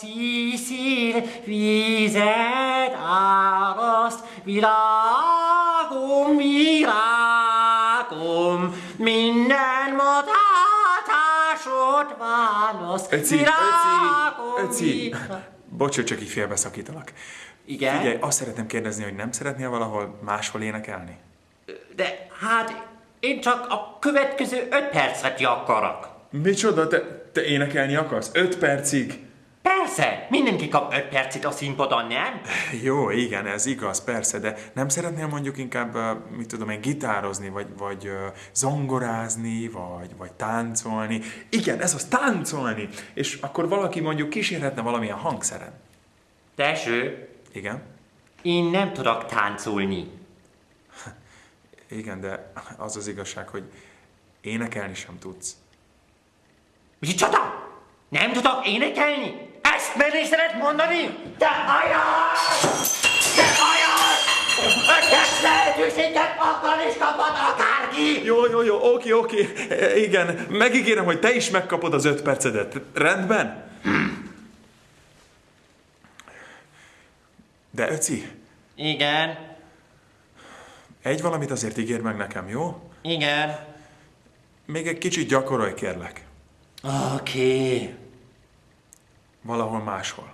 szíszír, vizet áraszt, virágom, virágom, minden modátásod választ. Öci, virágom, öci, öci. virágom. Bocs, csak így félbeszakítalak. Igen? Figyelj, azt szeretném kérdezni, hogy nem szeretnél valahol máshol énekelni? De hát én csak a következő öt percet akarok. Micsoda, te, te énekelni akarsz? Öt percig? Persze, mindenki kap öt percet a színpadon, nem? Jó, igen, ez igaz, persze, de nem szeretnél mondjuk inkább, mit tudom én, gitározni, vagy, vagy zongorázni, vagy, vagy táncolni. Igen, ez az, táncolni! És akkor valaki mondjuk kísérhetne valamilyen hangszeren. Teső, Igen? én nem tudok táncolni. Igen, de az az igazság, hogy énekelni sem tudsz. Micsoda? Nem tudok énekelni? Ezt merészed mondani? Te hajás! Te hajás! Ötös lehetőséget akkor is kapod akárki! Jó, jó, jó, oké, oké. E, Igen, megígérem, hogy te is megkapod az öt percedet. Rendben? De Öci, Igen, egy valamit azért ígér meg nekem, jó? igen. Még egy kicsit gyakorolj, kérlek. Oké valahol máshol.